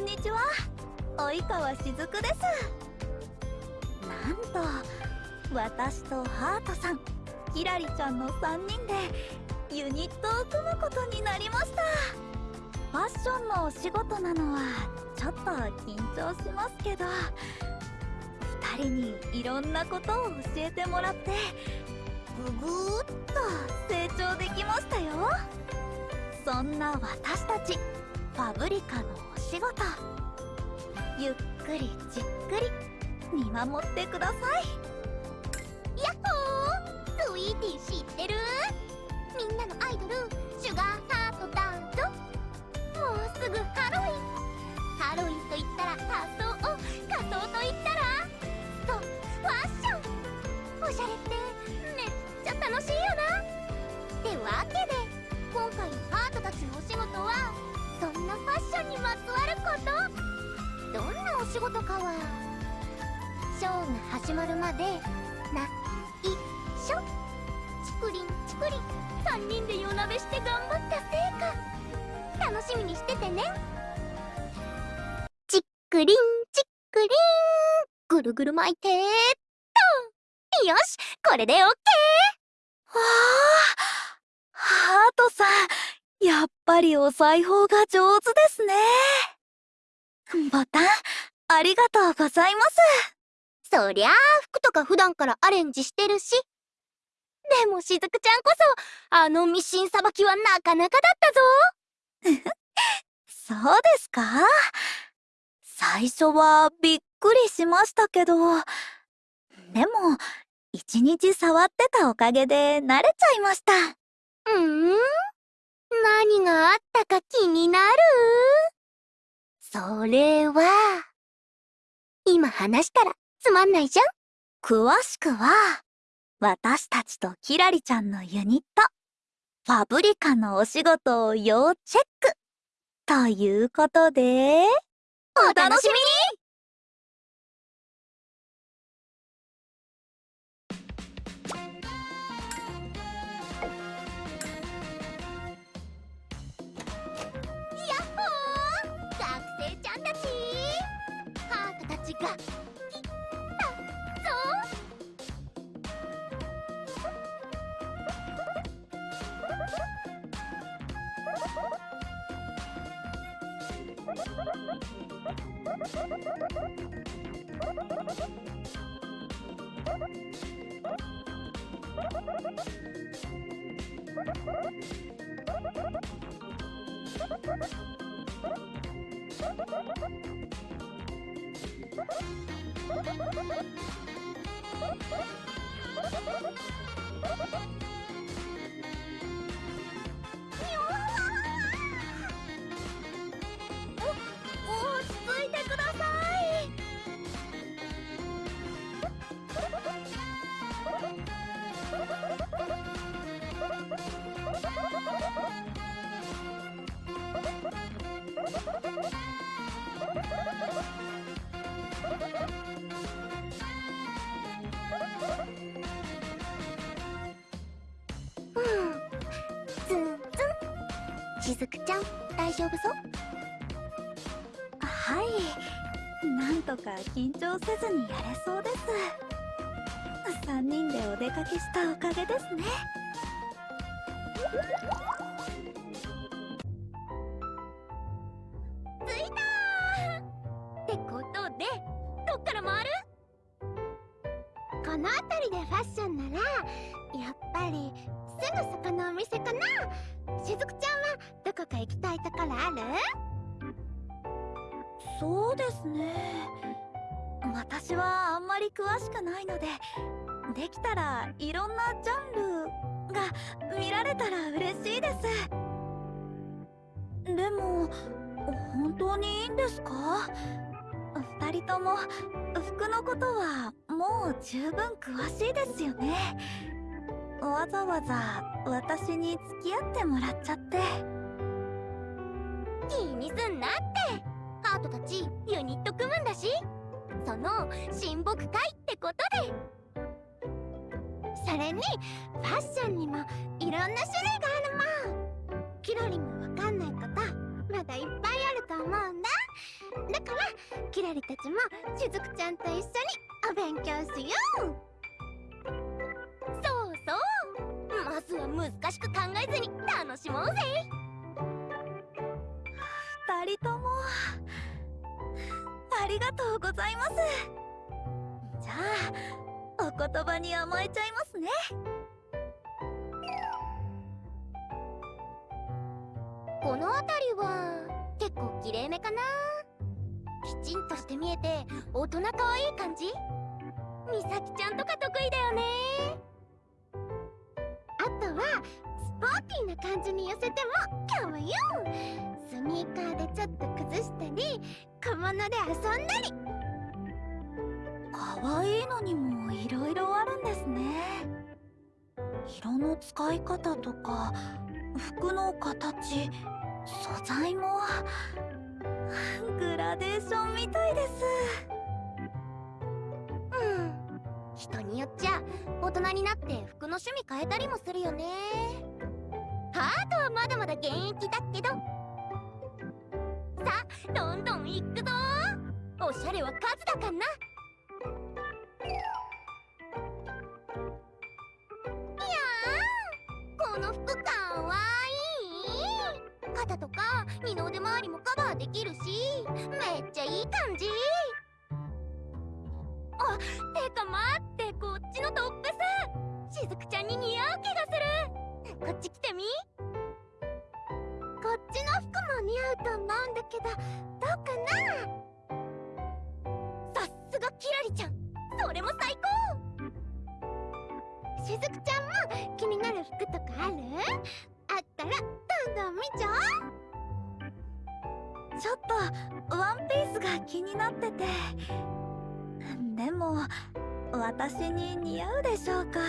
んにちは。及川しずくです。なんと私とハートさんキラリちゃんの3人でユニットを組むことになりました。ファッションのお仕事なのはちょっと緊張しますけど2人にいろんなことを教えてもらってぐぐーっと成長できましたよ。そんな私たち。ファブリカのお仕事。ゆっくりじっくり見守ってください。やっほー。スイーティー知ってる？みんなのアイドルシュガーハートだぞもうすぐハロウィン。ハロウィンと言ったら仮装を仮装と言ったら？とファッション。おしゃれってめっちゃ楽しいよな。ってわけで今回のハートたちのお仕事はそんなファッションにまつわ。ることどんなお仕事かはショーが始まるまでな一緒チクリンチクリン3人で夜なべして頑張った成果楽しみにしててねチックリンチックリンぐるぐる巻いてっとよしこれでオッケーわあハートさんやっぱりお裁縫が上手ですね。ボタンありがとうございます。そりゃあ服とか普段からアレンジしてるし。でもしずくちゃんこそあのミシンさばきはなかなかだったぞ。そうですか？最初はびっくりしましたけど。でも一日触ってたおかげで慣れちゃいました。ったか気になる？それは今話したらつまんないじゃん？詳しくは私たちとキラリちゃんのユニットファブリカのお仕事を要チェック。ということでお楽しみに！おしずくちゃん大丈夫そう？はい。なんとか緊張せずにやれそうです。3人でお出かけしたおかげですね。服のことはもう十分詳しいですよね。わざわざ私に付き合ってもらっちゃって。気にすんなって。ハートたちユニット組むんだし。その親睦会ってことで。それにファッションにもいろんな種類があるもん。キラリもわかんないことまだいっぱいあると思うんだ。だからキラリたちもしずくちゃんと一緒にお勉強しよう。そうそう。まずは難しく考えずに楽しもうぜ。二人ともありがとうございます。じゃあお言葉に甘えちゃいますね。この辺りは結構きれいめかなきちんとして見えて大人可愛い感じ？みさきちゃんとか得意だよね。あとはスポーティーな感じに寄せても可愛いよスニーカーでちょっと崩したり小物で遊んだり。可愛いのにもいろいろあるんですね。色の使い方とか服の形素材も。グラデーションみたいです。うん。人によっちゃ大人になって服の趣味変えたりもするよね。ハートはまだまだ現役だけど。さあどんどん行くぞ。おしゃれは数だかんな。この服肩とか二の腕周りもカバーできるしめっちゃいい感じ。あてか待ってこっちのトップス。しずくちゃんに似合う気がする。こっち来てみ。こっちの服も似合うと思うんだけどどうかな。さすがキラリちゃん。それも最高。しずくちゃんも気になる服とかある？あったらどんどん見ちゃおちょっとワンピースが気になってて。でも私に似合うでしょうか。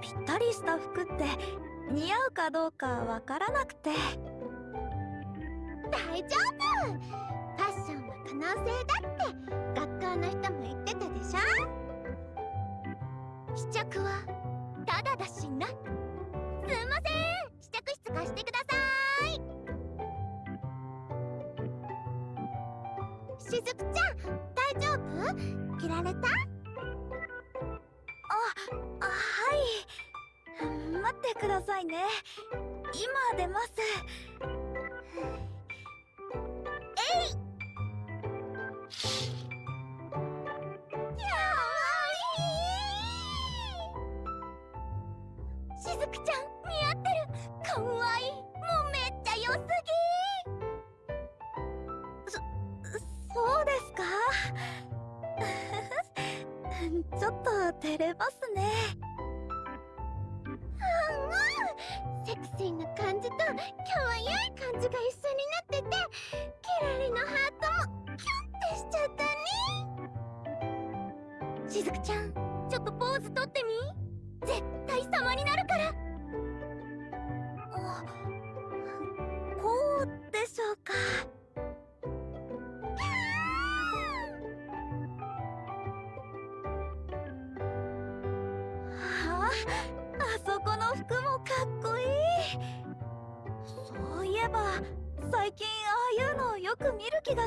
ぴったりした服って似合うかどうかわからなくて。大丈夫。ファッションは可能性だって学校の人も言ってたでしょ。試着はただだしな。すんません。試着室貸してください。しずくちゃん大丈夫？着られた？あはい。待ってくださいね。今出ます。照れますね。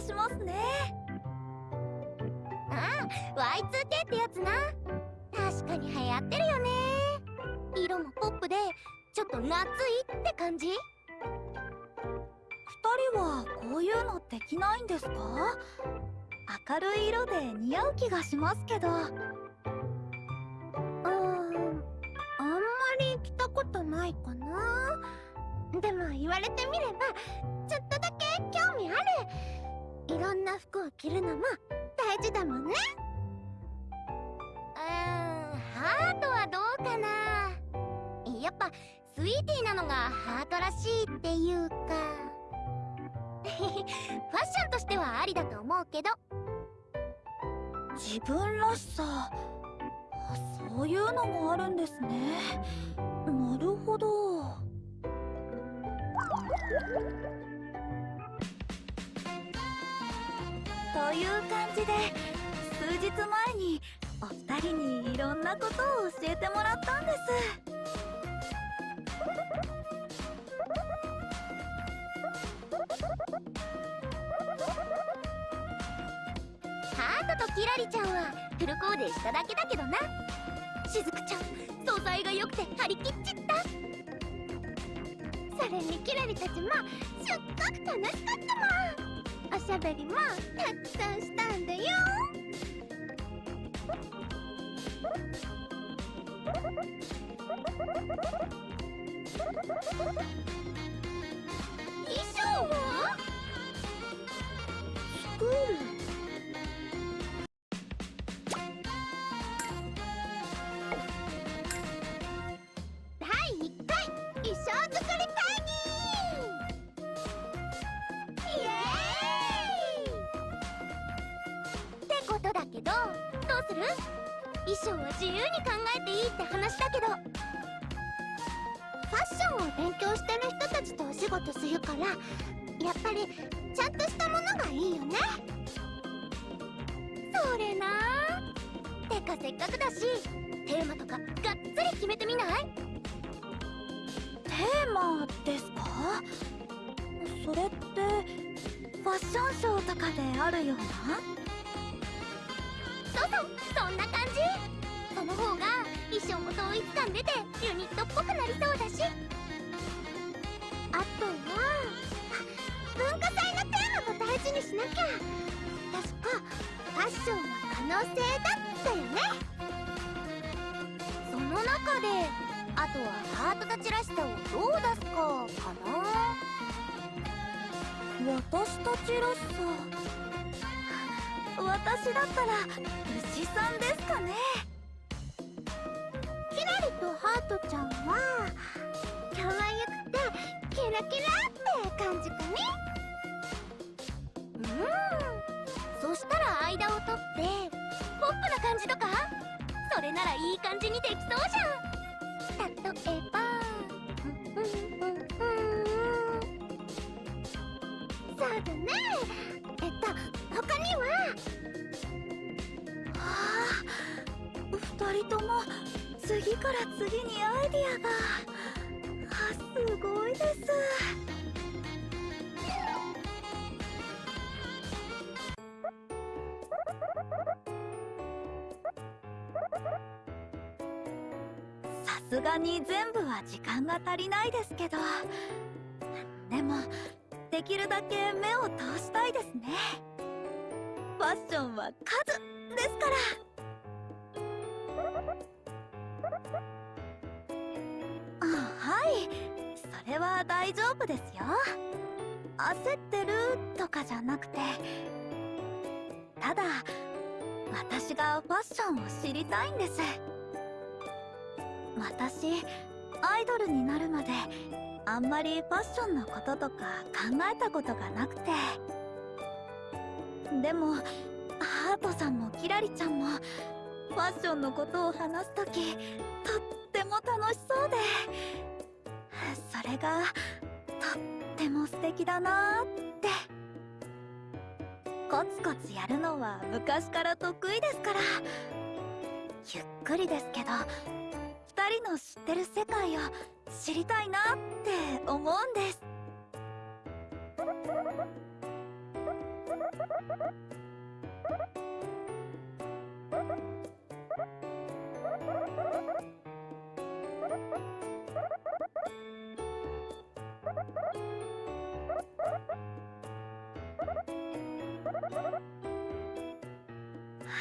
がしますね。ああ Y2K ってやつな。確かに流行ってるよね。色もポップでちょっと夏いって感じ。二人はこういうのできないんですか？明るい色で似合う気がしますけど。うーんあんまり着たことないかな。でも言われてみればちょっとだけ興味あるいろんな服を着るのも大事だもんね。うーんハートはどうかな。やっぱスイーティーなのがハートらしいっていうか。ファッションとしてはありだと思うけど。自分らしさ。あそういうのもあるんですね。なるほど。という感じで数日前にお二人にいろんなことを教えてもらったんです。ハートとキラリちゃんはフルコーデしただけだけどな。しずくちゃん素材が良くて張り切っちった。それにキラリたちもすっごく楽しかったもん。おしゃべりもたくさんしたんだよ。衣装は？スクール。性だったよね。その中であとはハートたちらしさをどう出すかかな。私たちらしさ。私だったら牛さんですかね。すがに全部は時間が足りないですけど。でもできるだけ目を通したいですね。ファッションは数ですから。はい。それは大丈夫ですよ。焦ってるとかじゃなくて。ただ私がファッションを知りたいんです。私アイドルになるまであんまりファッションのこととか考えたことがなくて。でもハートさんもキラリちゃんもファッションのことを話すときとっても楽しそうで。それがとっても素敵だなって。コツコツやるのは昔から得意ですから。ゆっくりですけど人の知ってる世界を知りたいなって思うんです。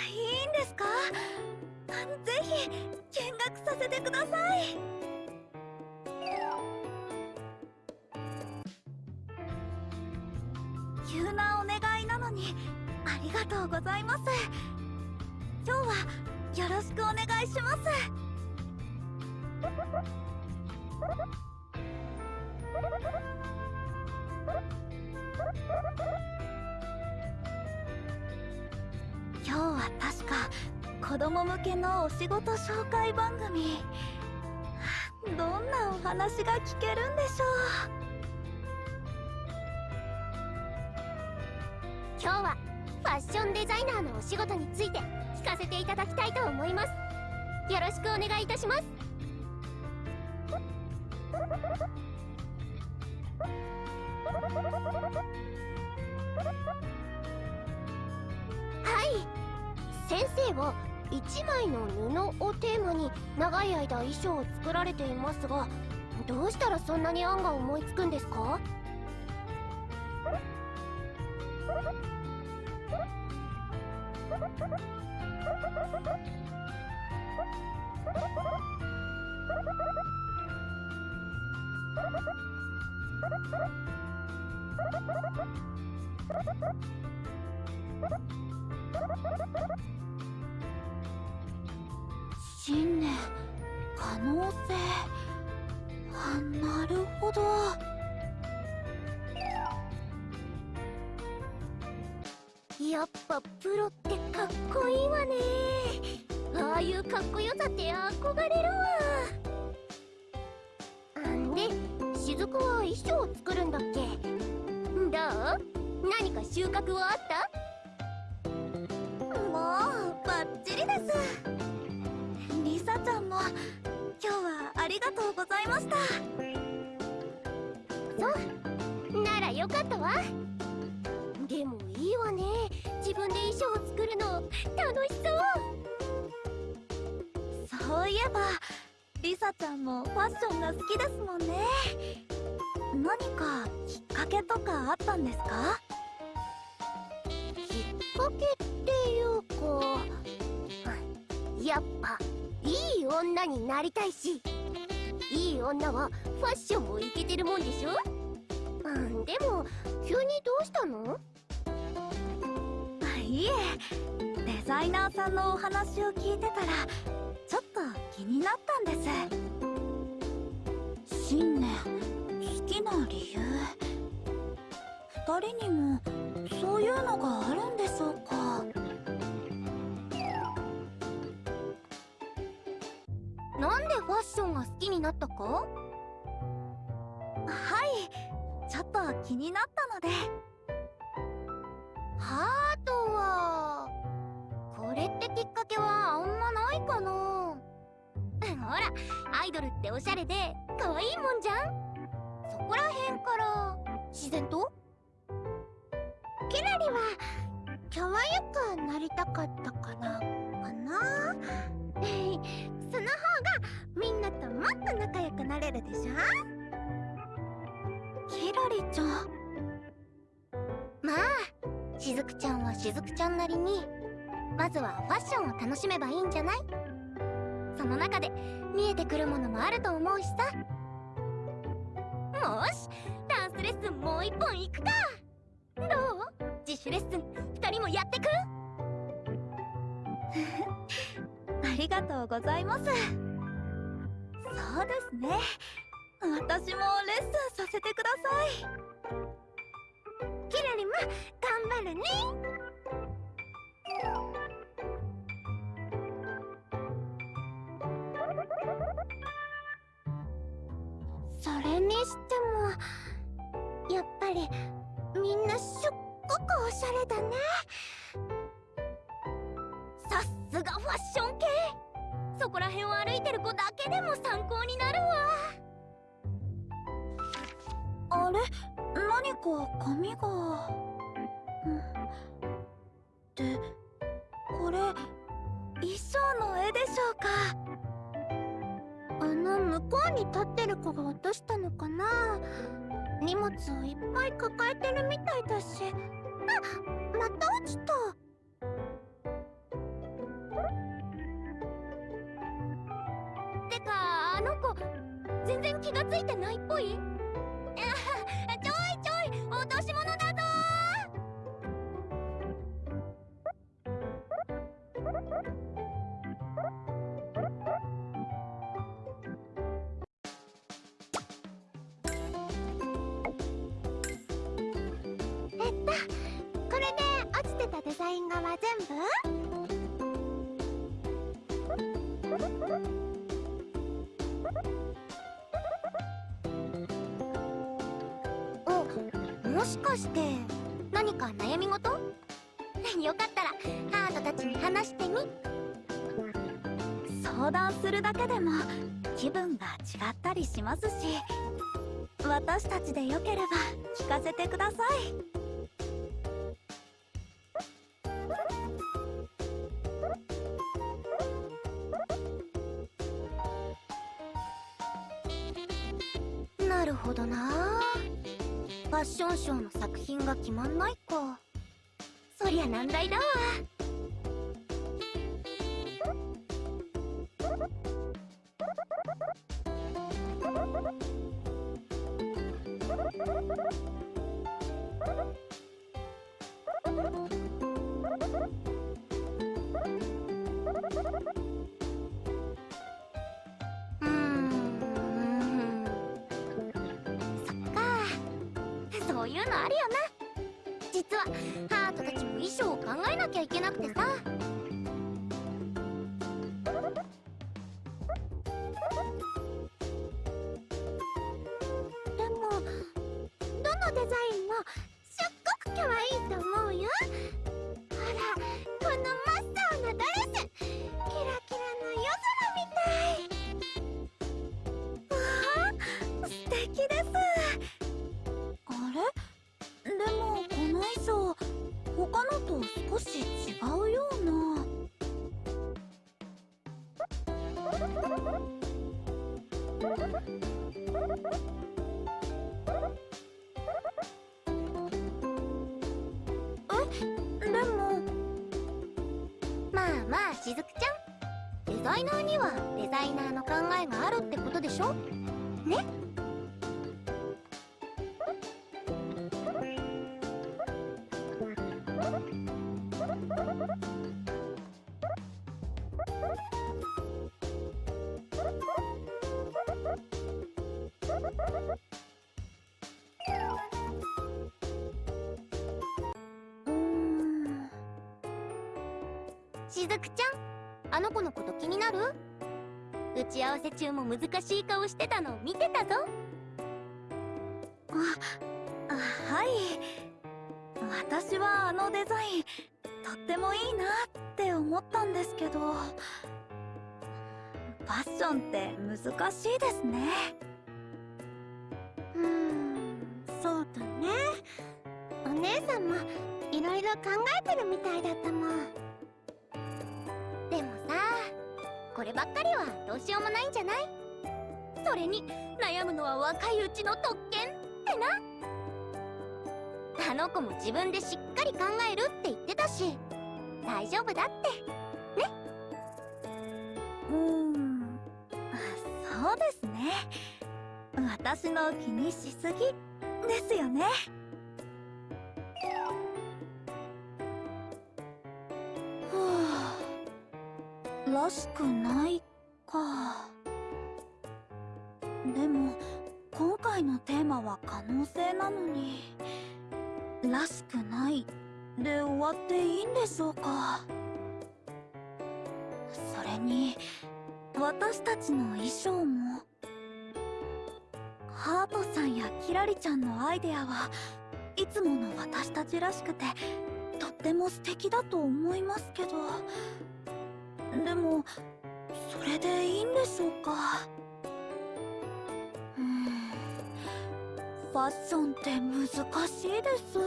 いいんですか？ぜひ見学させてください。急なお願いなのにありがとうございます。今日はよろしくお願いします。子供向けのお仕事紹介番組。どんなお話が聞けるんでしょう。今日はファッションデザイナーのお仕事について聞かせていただきたいと思います。よろしくお願いいたします。はい。先生は1枚の布をテーマに長い間衣装を作られていますがどうしたらそんなに案が思いつくんですか？信念可能性。あなるほど。やっぱプロってかっこいいわね。ああいうかっこよさって憧れるわ。んで雫は衣装を作るんだっけ。どう？何か収穫はあった？ったわ。でもいいわね。自分で衣装を作るの楽しそう。そういえばリサちゃんもファッションが好きですもんね。何かきっかけとかあったんですか？きっかけっていうかやっぱいい女になりたいしいい女はファッションもイケてるもんでしょ？うんでも急にどうしたの？いえデザイナーさんのお話を聞いてたらちょっと気になったんです。信念好きな理由？二人にもそういうのがあるんでしょうか？なんでファッションが好きになったか？はいちょっと気になったので。ハートはこれってきっかけはあんまないかな。ほらアイドルっておしゃれで可愛いもんじゃん。そこらへんから自然と？キラリは可愛くなりたかったからかな？その方がみんなともっと仲良くなれるでしょ？キラリちゃん。まあしずくちゃんはしずくちゃんなりにまずはファッションを楽しめばいいんじゃない？その中で見えてくるものもあると思うしさ。もしダンスレッスンもう一本行くか。どう？自主レッスン2人もやってく？ありがとうございます。そうですね。私もレッスンさせてください。キラリも頑張るね。それにしてもやっぱりみんなすっごくおしゃれだね。さすがファッション系。そこら辺を歩いてる子だけでも参考になるわ。あれ？何か紙が、うん、でこれ衣装の絵でしょうか？あの向こうに立ってる子が落としたのかな？荷物をいっぱい抱えてるみたいだし。あまた落ちた。てかあの子全然気がついてないっぽい？もしかして何か悩み事相談するだけでも気分が違ったりしますし私たちでよければ聞かせてください。敵ですあれ？でもこの衣装他のと少し違うようなえでもまあまあしずくちゃん。デザイナーにはデザイナーの考えがあるってことでしょ？しずくちゃんあの子のこと気になる？打ち合わせ中も難しい顔してたの見てたぞ。あはい。私はあのデザインとってもいいなって思ったんですけど。ファッションって難しいですね。うーんそうだね。お姉さんもいろいろ考えてるみたいだったもんればっかりはどうしようもないんじゃない？それに悩むのは若いうちの特権ってな。あの子も自分でしっかり考えるって言ってたし大丈夫だって。ね？うーん。そうですね。私の気にしすぎですよね。らしくないか。でも今回のテーマは可能性なのに。らしくないで終わっていいんでしょうか。それに私たちの衣装も。ハートさんやキラリちゃんのアイデアはいつもの私たちらしくてとっても素敵だと思いますけど。でもそれでいいんでしょうか？ファッションって難しいです。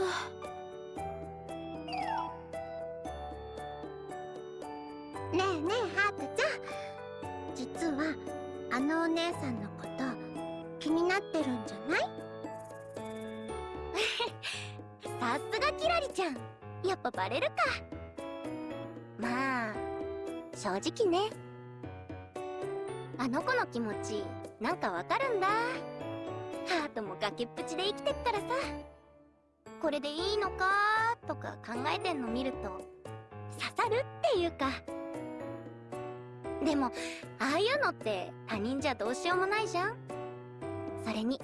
ねえねえハートちゃん。実はあのお姉さんのこと気になってるんじゃない？さすがキラリちゃん。やっぱバレるか。まあ正直ね。あの子の気持ちなんかわかるんだ。ハートも崖っぷちで生きてっからさ。これでいいのか？とか考えてんの見ると刺さるっていうか。でもああいうのって他人じゃどうしようもないじゃん。それに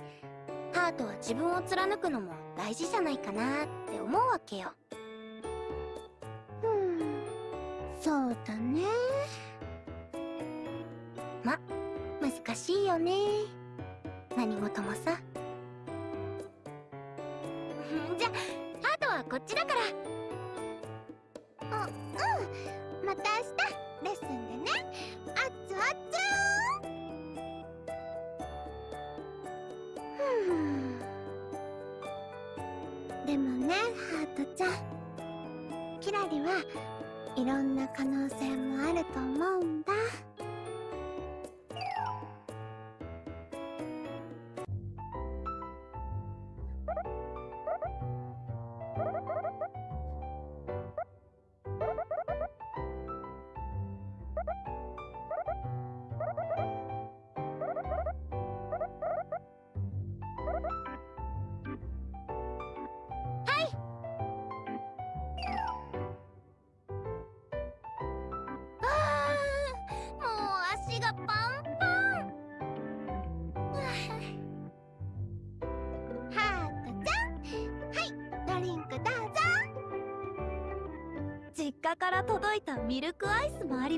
ハートは自分を貫くのも大事じゃないかなって思うわけよ。そうだね。ま難しいよね。何事もさ。じゃハートはこっちだから。あうん。また明日レッスンでね。あっつあっつふんでもねハートちゃん。キラリはいろんな可能性もあると思うんだ。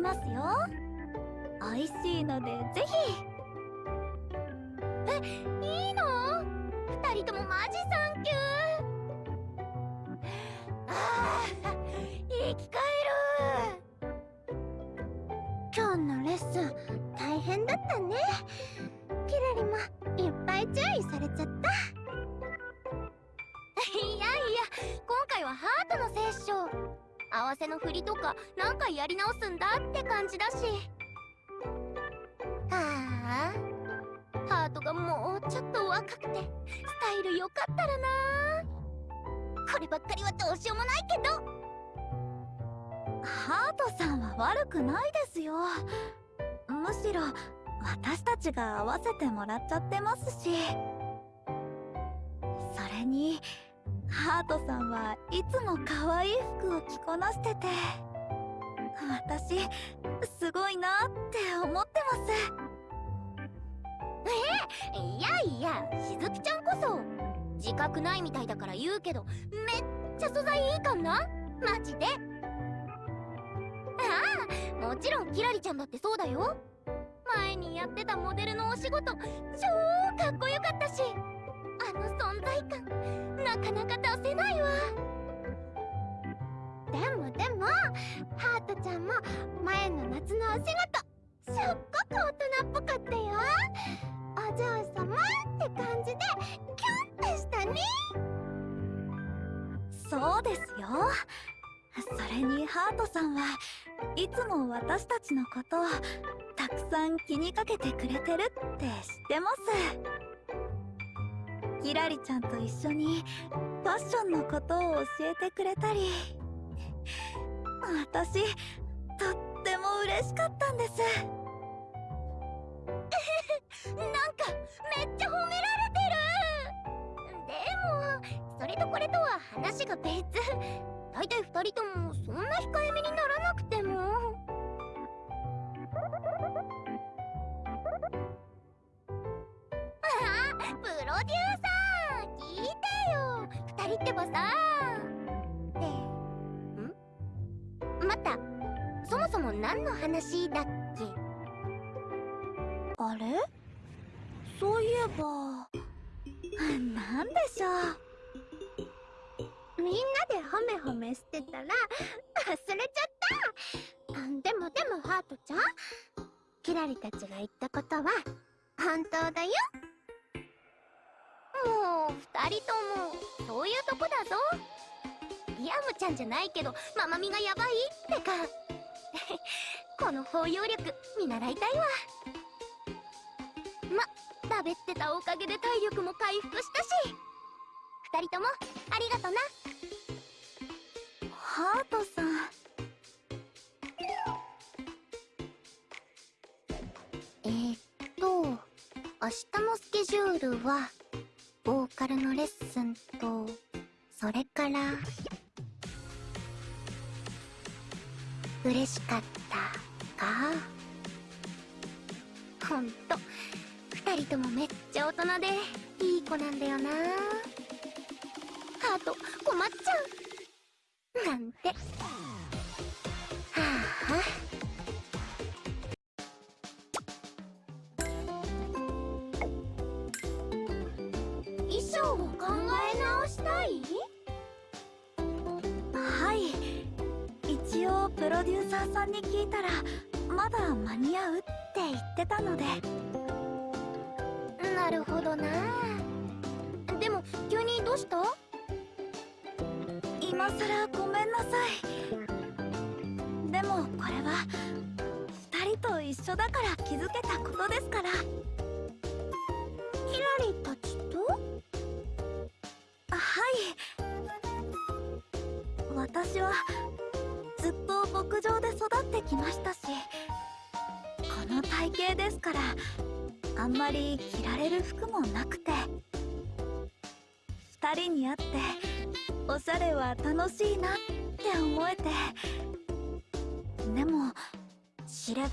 ますよ。美味しいのでぜひ。えいいの？二人ともマジサンキュー。ああ生き返る。今日のレッスン大変だったね。キラリもいっぱい注意されちゃった。いやいや今回はハートのセッション。合わせの振りとか何回やり直すんだ？じだし。ああ。ハートがもうちょっと若くてスタイル良かったらな。こればっかりはどうしようもないけど。ハートさんは悪くないですよ。むしろ私たちが合わせてもらっちゃってますし。それにハートさんはいつも可愛い服を着こなしてて。私すごいなって思ってます。えいやいやしずきちゃんこそ自覚ないみたいだから言うけどめっちゃ素材いいかんな？マジで。ああもちろんキラリちゃんだってそうだよ。前にやってたモデルのお仕事超かっこよかったし。あの存在感なかなか出せないわ。でもでもハートちゃんも前の夏のお仕事すっごく大人っぽかったよ。お嬢様って感じでキュンってしたね。そうですよ。それにハートさんはいつも私たちのことをたくさん気にかけてくれてるって知ってます。キラリちゃんと一緒にファッションのことを教えてくれたり。私とっても嬉しかったんです。なんかめっちゃ褒められてる。でもそれとこれとは話が別。大体2人ともそんな控えめにならなくても。ああプロデューサー聞いてよ。2人ってばさ。んまた。そもそも何の話だっけ？あれ？そういえば。なんでしょう？みんなで褒め褒めしてたら 忘れちゃった。でもでもハートちゃん？キラリたちが言ったことは本当だよ。もう二人ともそういうとこだぞリアムちゃんじゃないけどママみがヤバいってか。この包容力見習いたいわ。まだべてたおかげで体力も回復したし。二人ともありがとな。ハートさん。えー、っと明日のスケジュールはボーカルのレッスンとそれから嬉しかったか？ほんと2人ともめっちゃ大人でいい子なんだよな。ハート困っちゃう。なんて。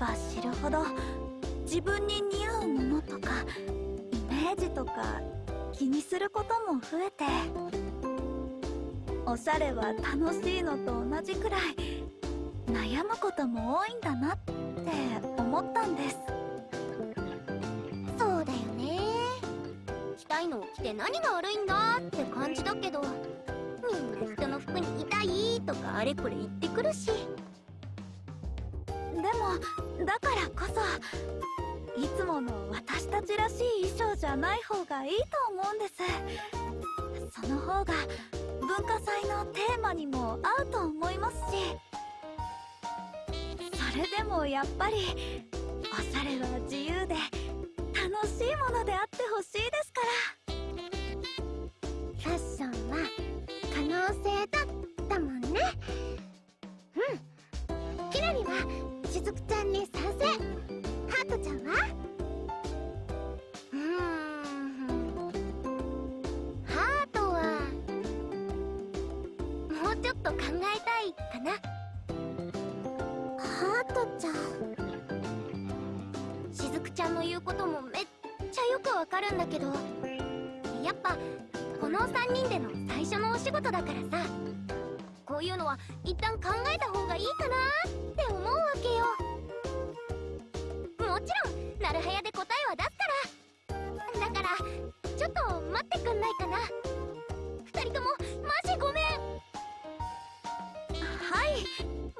ば知るほど自分に似合うものとかイメージとか気にすることも増えておしゃれは楽しいのと同じくらい悩むことも多いんだなって思ったんです。そうだよね。着たいのを着て何が悪いんだって感じだけどみんな人の服に痛いとかあれこれ言ってくるし。でもだからこそいつもの私たちらしい衣装じゃない方がいいと思うんです。その方が文化祭のテーマにも合うと思いますし。それでもやっぱりおしゃれは自由で楽しいものであってほしいですから。しずくちゃんに賛成ハートちゃんは？うん。ハートはもうちょっと考えたいかな。ハートちゃん。しずくちゃんの言うこともめっちゃよくわかるんだけどやっぱこの3人での最初のお仕事だからさ。こういうのは一旦考えた方がいいかなって思うわけよ。もちろんなるはやで答えは出すから。だからちょっと待ってくんないかな。2人ともマジごめん。はい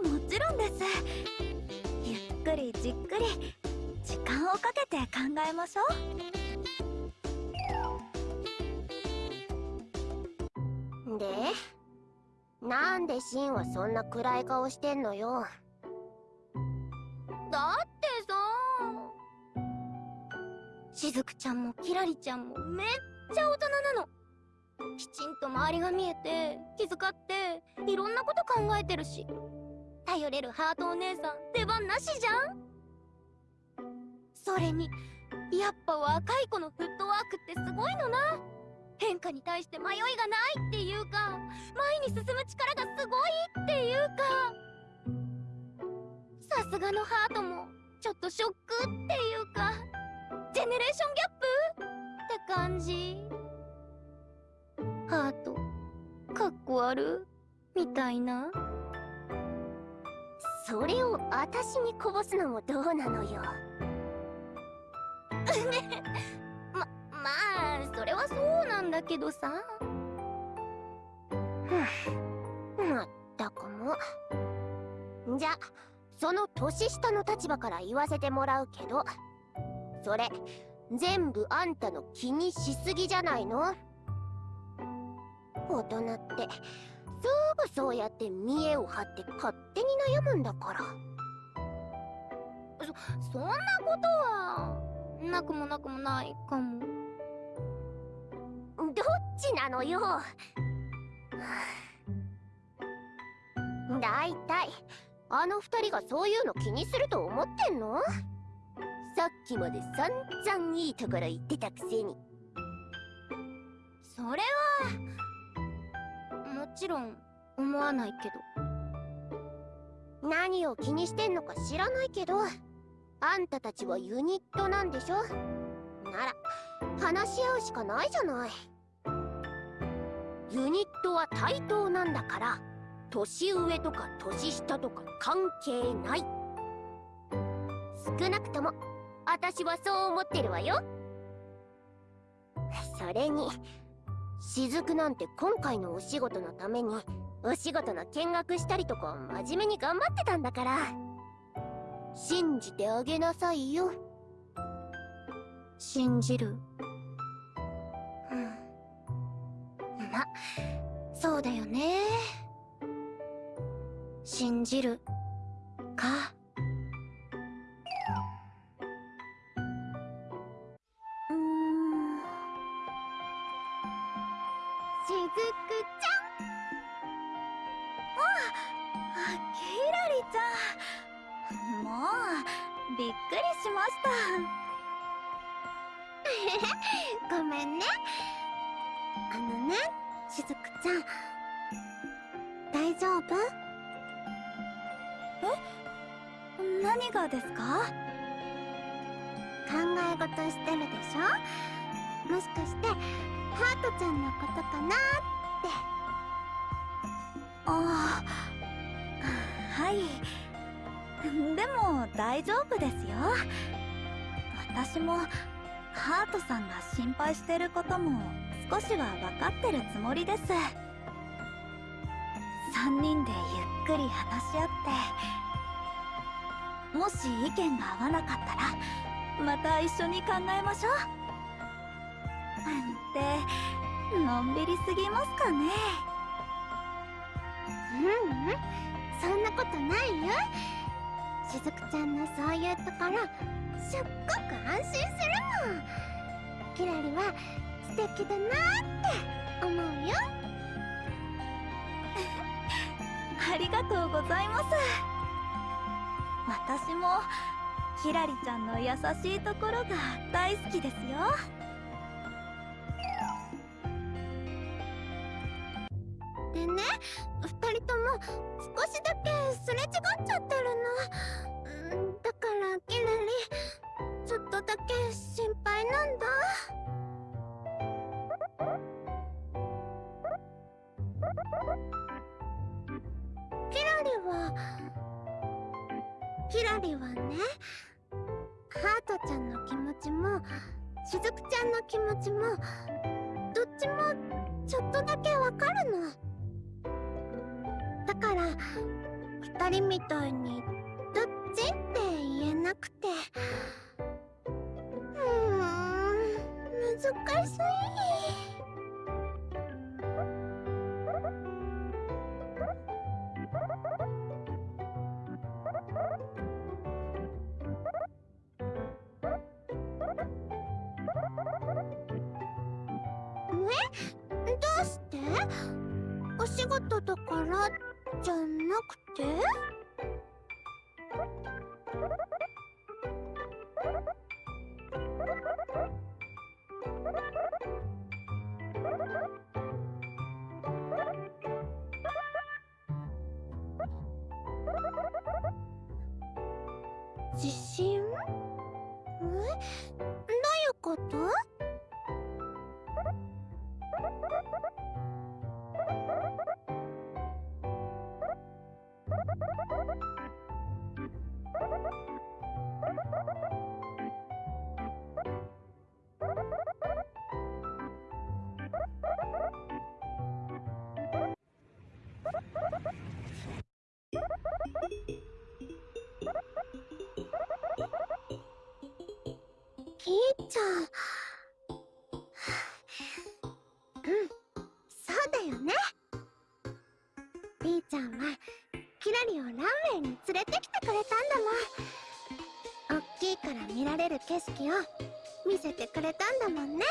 もちろんです。ゆっくりじっくり時間をかけて考えましょう。でなんでシンはそんな暗い顔してんのよ。だってさ。しずくちゃんもキラリちゃんもめっちゃ大人なの。きちんと周りが見えて気遣っていろんなこと考えてるし。頼れるハートお姉さん出番なしじゃん。それにやっぱ若い子のフットワークってすごいのな。変化に対して迷いがないっていうか。前に進む力がすごいっていうか。さすがのハートもちょっとショックっていうか。ジェネレーションギャップって感じ。ハートかっこ悪みたいな。それを私にこぼすのもどうなのよ。ままあそれはそうなんだけどさ。まったくも。じゃその年下の立場から言わせてもらうけどそれ全部あんたの気にしすぎじゃないの？大人ってすぐそうやって見栄を張って勝手に悩むんだから。そそんなことはなくもなくもないかも。どっちなのよ。だいたいあの二人がそういうの気にすると思ってんの？さっきまで散々いいところ言ってたくせに。それはもちろん思わないけど。何を気にしてんのか知らないけどあんたたちはユニットなんでしょ？なら話し合うしかないじゃないユニットは対等なんだから年上とか年下とか関係ない。少なくとも私はそう思ってるわよ。それに雫なんて今回のお仕事のためにお仕事の見学したりとか真面目に頑張ってたんだから信じてあげなさいよ。信じる。そうだよね。信じるか？なって。ああはい。でも大丈夫ですよ。私もハートさんが心配してることも少しは分かってるつもりです。3人でゆっくり話し合って。もし意見が合わなかったらまた一緒に考えましょう。って。のんびりすぎますかね。ううん。そんなことないよ。しずくちゃんのそういうところすっごく安心するもん。キラリは素敵だなって思うよ。ありがとうございます。私もキラリちゃんの優しいところが大好きですよね。二人とも少しだけすれ違っちゃってるの。だからキラリちょっとだけ心配なんだ。キラリはキラリはねハートちゃんの気持ちもしずくちゃんの気持ちもどっちもちょっとだけわかるの。だから二人みたいにどっちって言えなくて。うーん。難しい。え？どうして？お仕事だからじゃなくて？自信？え？どういうこと？ひーちゃん。うんそうだよね。りーちゃんはキラリをランウェイに連れてきてくれたんだもん。おっきいから見られる景色を見せてくれたんだもんね。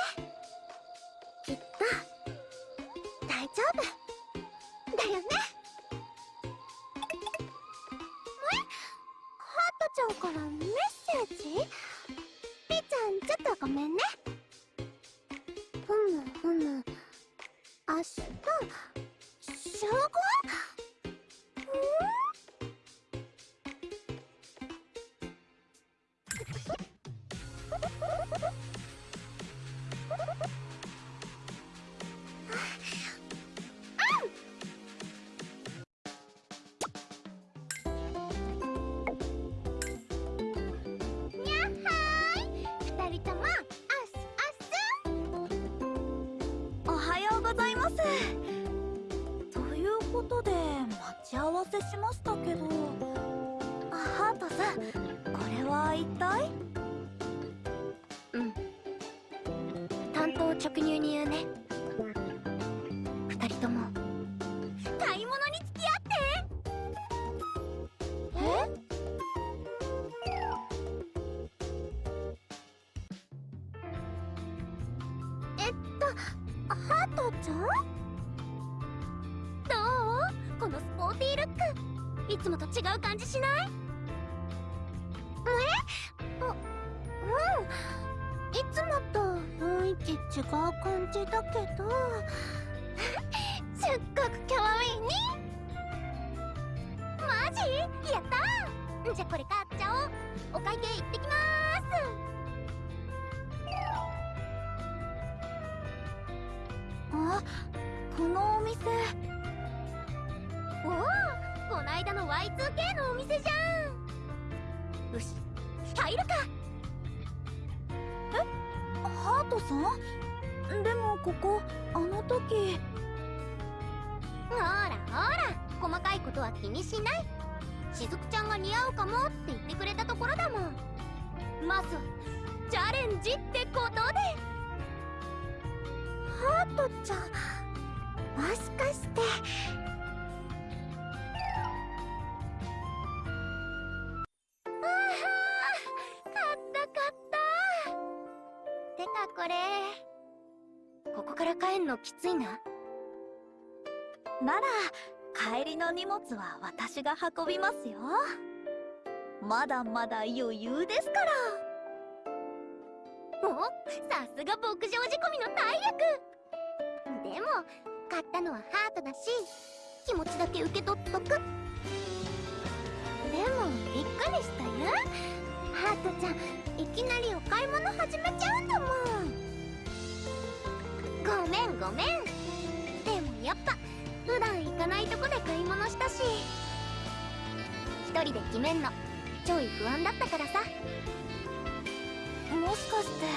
違う感じしない？え？あうん。いつもと雰囲気違う感じだけど。すっごく可愛いね。マジ？やったじゃあこれ買っちゃおう。お会計行って入るか。ハートさん？でもここあの時。ほらほら細かいことは気にしない。しずくちゃんが似合うかもって言ってくれたところだもん。まずはチャレンジってことで。ハートちゃんもしかしてきついな。なら帰りの荷物は私が運びますよ。まだまだ余裕ですから。おさすが牧場仕込みの大役。でも買ったのはハートだし気持ちだけ受け取っとく。でもびっくりしたよ。ハートちゃんいきなりお買い物始めちゃうんだもんごめんごめん。でもやっぱ普段行かないとこで買い物したし。一人で決めんのちょい不安だったからさ。もしかして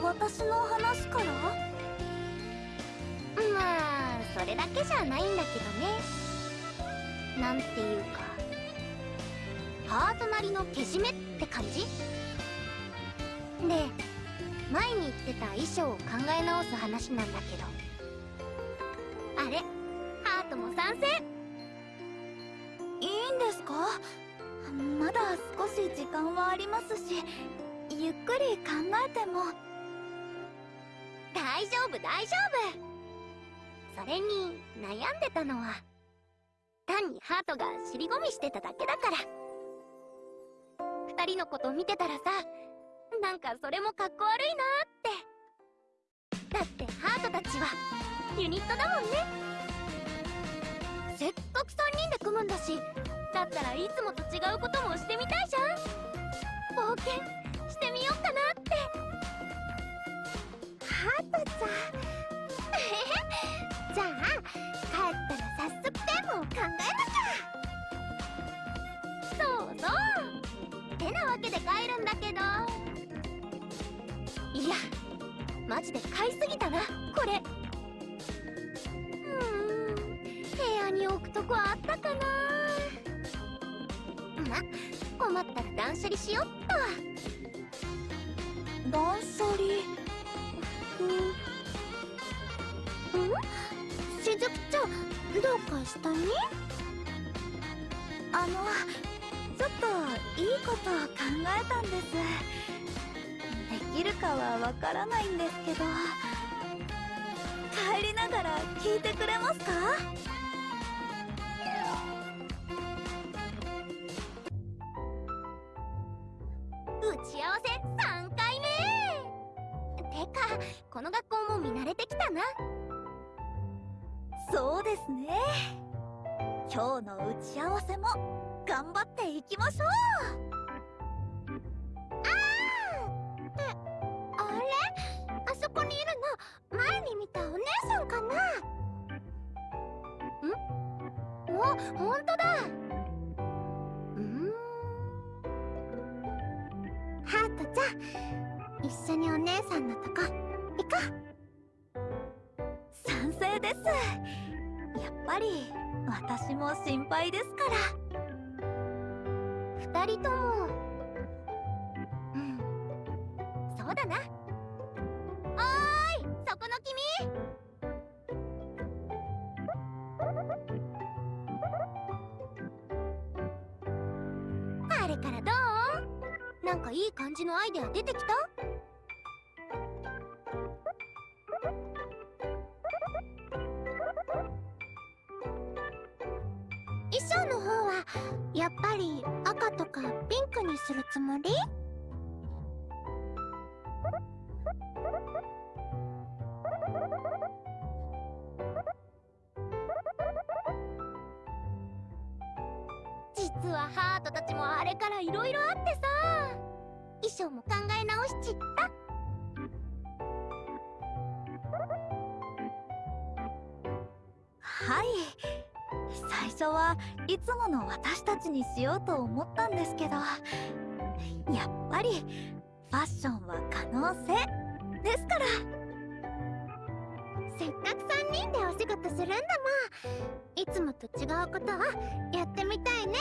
私の話から？まあそれだけじゃないんだけどね。なんていうかハートなりのけじめって感じ？で前に言ってた衣装を考え直す話なんだけど。あれ？ハートも賛成いいんですか？まだ少し時間はありますしゆっくり考えても。大丈夫大丈夫。それに悩んでたのは単にハートが尻込みしてただけだから。二人のこと見てたらさなんかそれもかっこ悪いなって。だってハートたちはユニットだもんね。せっかく3人で組むんだしだったらいつもと違うこともしてみたいじゃん。冒険してみようかなって。ハートちゃん。じゃあ帰ったら早速テーマを考えなきゃそうそう。てなわけで帰るんだけど。いやマジで買いすぎたなこれ。うん部屋に置くとこあったかな。ま困ったら断捨離しよっと。断捨離？うんしずくちゃんどうかしたねあのちょっといいことを考えたんです。きるかはわからないんですけど。帰りながら聞いてくれますか？打ち合わせ3回目。てかこの学校も見慣れてきたな。そうですね。今日の打ち合わせも頑張っていきましょう。ほんとだ。うん。ハートちゃん一緒にお姉さんのとこ行こう。賛成です。やっぱり私も心配ですから。二人とも。うん。そうだな。いい感じのアイデア出てきた？にしようと思ったんですけどやっぱりファッションは可能性ですから。せっかく3人でお仕事するんだもん。いつもと違うことをやってみたいね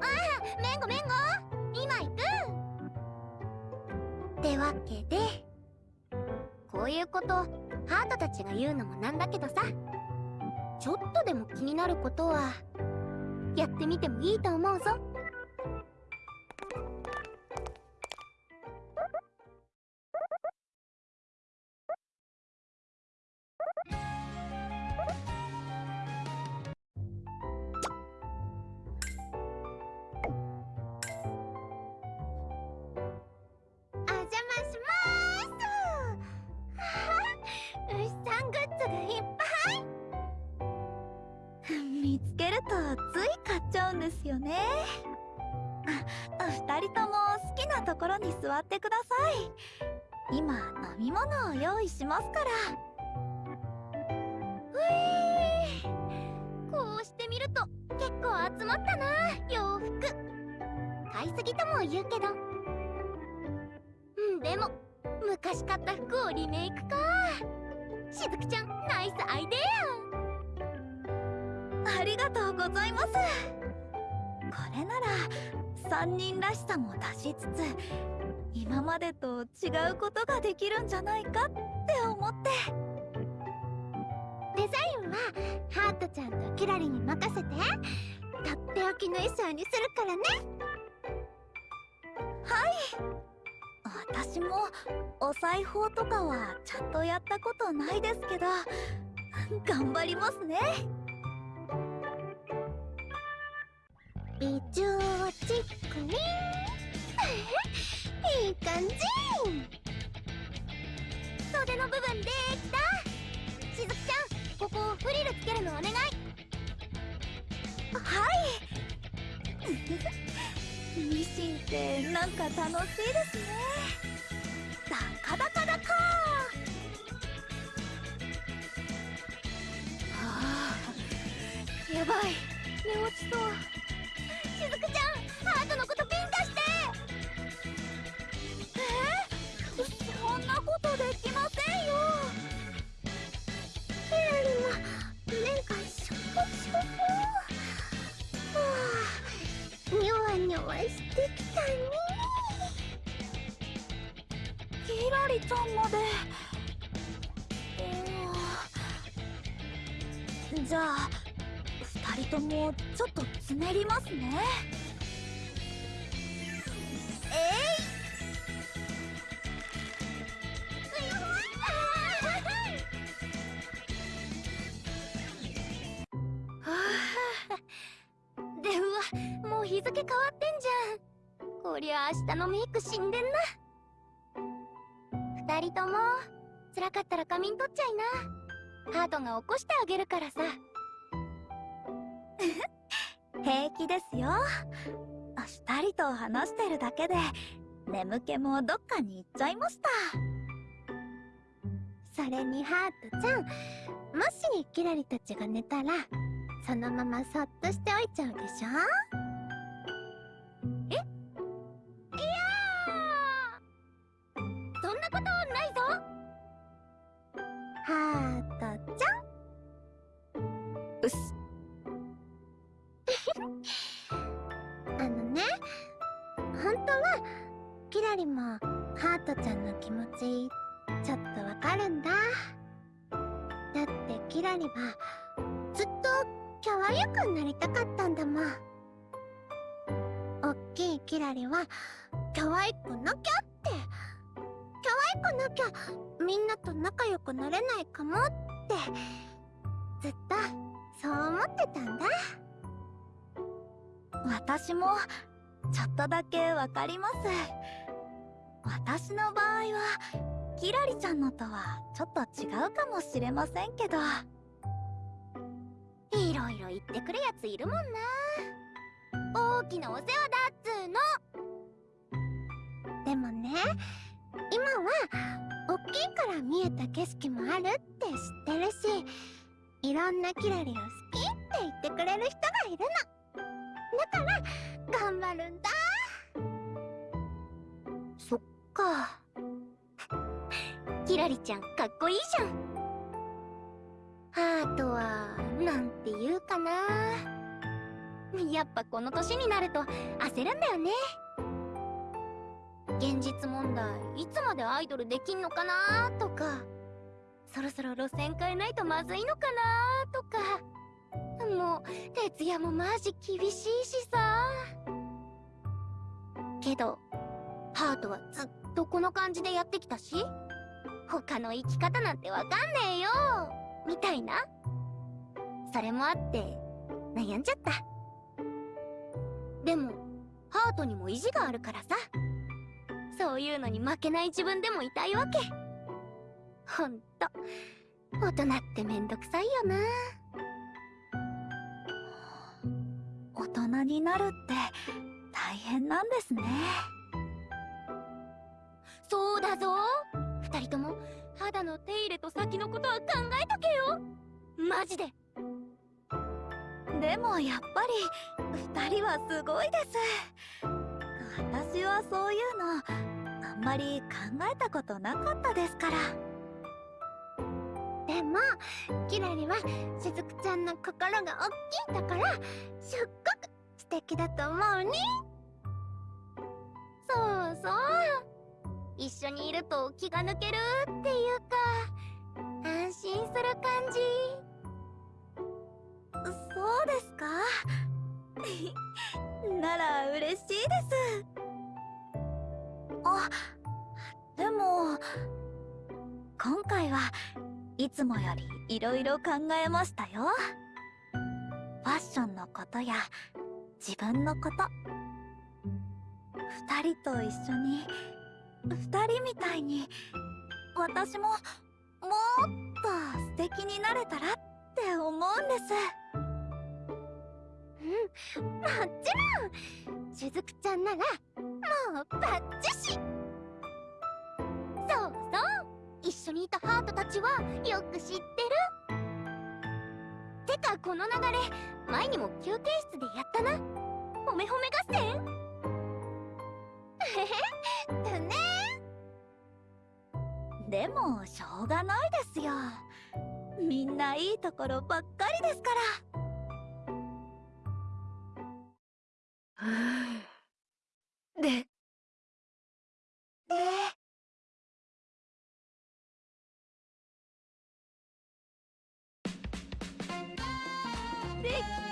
ああめんごめんご今行く。ってわけでこういうことハートたちが言うのもなんだけどさ。ちょっとでも気になることはやってみてもいいと思うぞ。ミシンってなんか楽しいですね。ダカダカダカはあやばい。もちょっとつねりますね。でうわもう日付変わってんじゃん。こりゃ明日のメイク死んでんな。二人とも辛かったら仮眠取っちゃいな。ハートが起こしてあげるからさ。平気ですよ。二人と話してるだけで眠気もどっかに行っちゃいました。それにハートちゃんもしキラリたちが寝たらそのままそっとしておいちゃうでしょ？え？いやー！そんなことないぞ！ハートちゃん。うっす。ちゃんの気持ちちょっとわかるんだ。だってキラリはずっと可愛くなりたかったんだもん。おっきいキラリは可愛くなきゃって。可愛くなきゃみんなと仲良くなれないかもって。ずっとそう思ってたんだ。私もちょっとだけわかります。私の場合はキラリちゃんのとはちょっと違うかもしれませんけど。いろいろ言ってくるやついるもんな。大きなお世話だっつーの。でもね今は大きいから見えた景色もあるって知ってるしいろんなキラリを好きって言ってくれる人がいるの。だから頑張るんだか。キラリちゃんかっこいいじゃん。ハートはなんて言うかな。やっぱこの年になると焦るんだよね。現実問題いつまでアイドルできんのかなとか。そろそろ路線変えないとまずいのかなとか。もう徹夜もマジ厳しいしさ。けどハートはずっとこの感じでやってきたし他の生き方なんてわかんねえよみたいな。それもあって悩んじゃった。でもハートにも意地があるからさ。そういうのに負けない自分でもいたいわけ。ほんと。大人ってめんどくさいよな。大人になるって大変なんですね。そうだぞ。二人とも肌の手入れと先のことは考えとけよ。マジで。でもやっぱり2人はすごいです。私はそういうのあんまり考えたことなかったですから。でもキラリはしずくちゃんの心が大きいんだからすっごく素敵だと思うね。そうそう。一緒にいると気が抜けるっていうか安心する感じ。そうですか？なら嬉しいです。あでも今回はいつもより色々考えましたよ。ファッションのことや自分のこと。二人と一緒に二人みたいに私ももっと素敵になれたらって思うんです。うんもちろん。しずくちゃんならもうバッチシ。そうそう。一緒にいたハートたちはよく知ってる。てかこの流れ前にも休憩室でやったな。褒め褒め合戦？だ ねでもしょうがないですよ。みんないいところばっかりですから。で？で？でき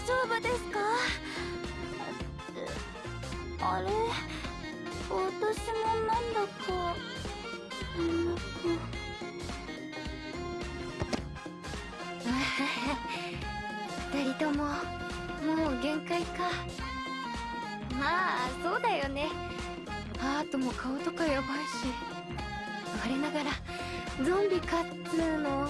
丈夫ですか？あれ？私もなんだか。眠く二人とも。もう限界か。まあそうだよね。ハートも顔とかやばいし。我ながらゾンビかっつーの。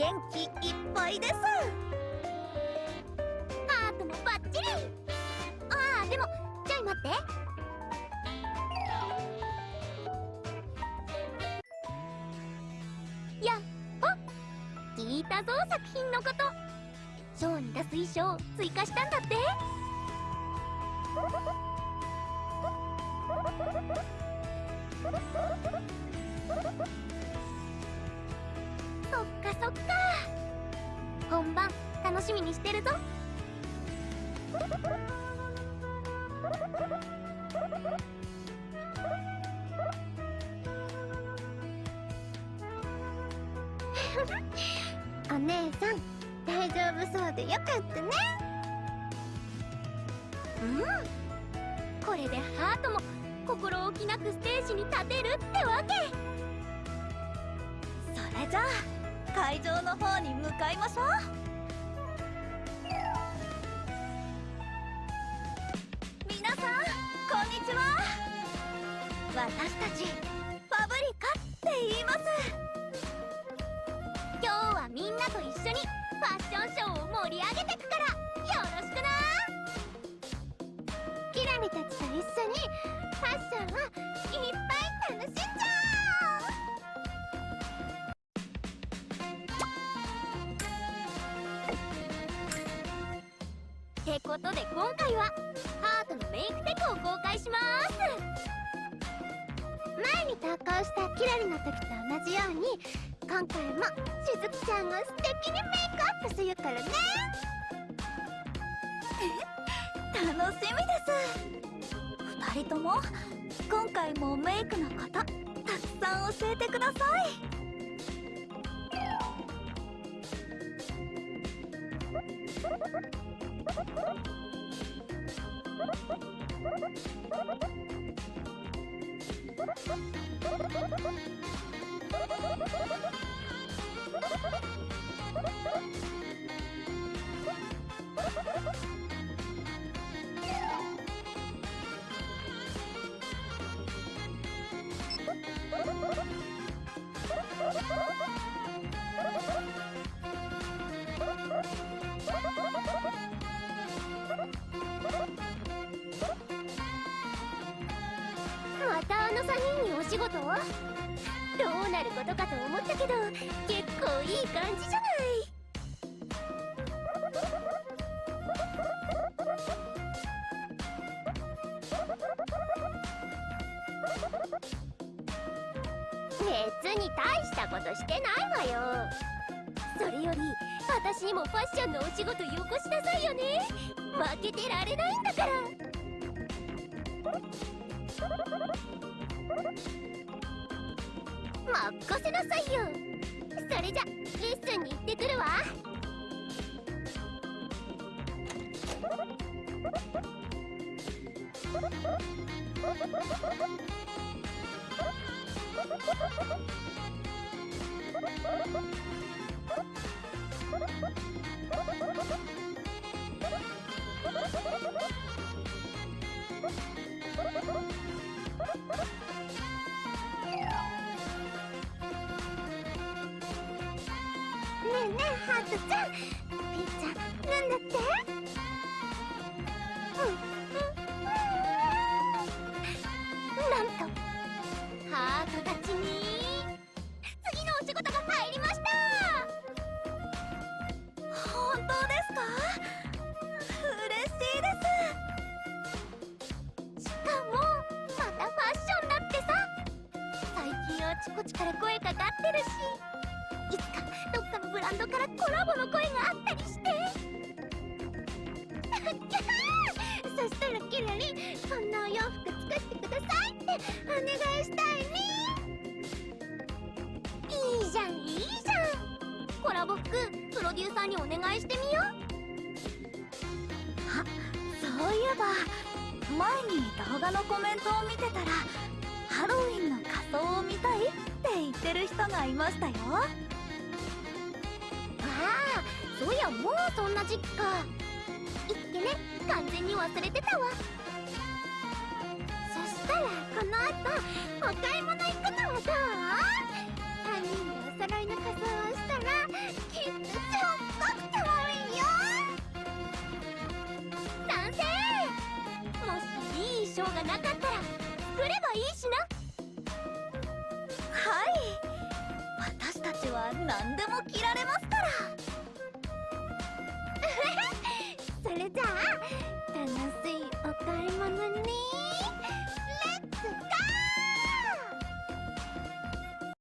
元気いっぱいです。ってことで今回はハートのメイクテクを公開します。前に投稿したキラリの時と同じように今回もしずきちゃんが素敵にメイクアップするからね。楽しみです。二人とも今回もメイクのことたくさん教えてください。まどうなることかと思ったけど結構いい感じじゃない。別に大したことしてないわよ。それより私にもファッションのお仕事よこしなさいよね。負けてられないんだから。任せなさいよ。それじゃレッスンに行ってくるわ。ねえにお願いしてみよう。あそういえば前に動画のコメントを見てたらハロウィンの仮装を見たいって言ってる人がいましたよ。ああそういやもうそんな時期かいっけね完全に忘れてたわ。そしたらこの後お買い物がなかった。